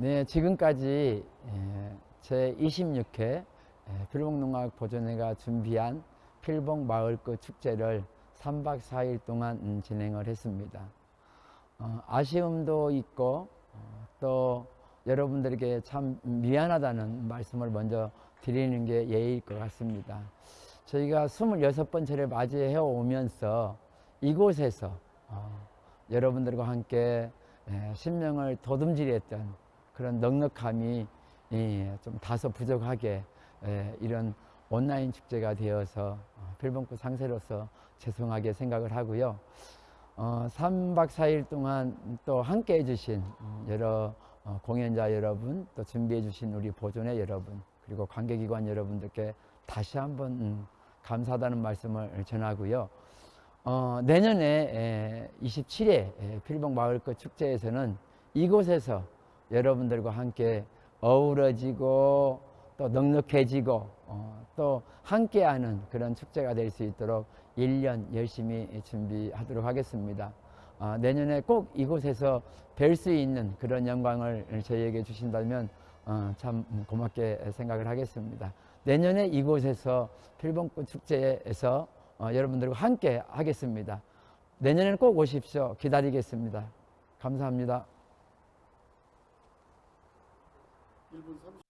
네, 지금까지 제 26회 필봉농악 보존회가 준비한 필봉 마을꽃 축제를 3박 4일 동안 음, 진행을 했습니다. 어, 아쉬움도 있고 어, 또 여러분들에게 참 미안하다는 말씀을 먼저 드리는 게 예의일 것 같습니다. 저희가 26번째를 맞이해 오면서 이곳에서 어, 여러분들과 함께 예, 신명을 도둠질했던 그런 넉넉함이 예, 좀 다소 부족하게 예, 이런 온라인 축제가 되어서 어, 필봉구 상세로서 죄송하게 생각을 하고요. 어, 3박 4일 동안 또 함께 해주신 음, 여러 어, 공연자 여러분, 또 준비해주신 우리 보존회 여러분, 그리고 관계기관 여러분들께 다시 한번 음, 감사하다는 말씀을 전하고요. 어, 내년에 27회 필봉 마을꽃 축제에서는 이곳에서 여러분들과 함께 어우러지고 또 넉넉해지고 어, 또 함께하는 그런 축제가 될 수 있도록 1년 열심히 준비하도록 하겠습니다. 어, 내년에 꼭 이곳에서 뵐 수 있는 그런 영광을 저희에게 주신다면 어, 참 고맙게 생각을 하겠습니다. 내년에 이곳에서 필봉꽃 축제에서 어, 여러분들과 함께 하겠습니다. 내년에는 꼭 오십시오. 기다리겠습니다. 감사합니다. 1분 30.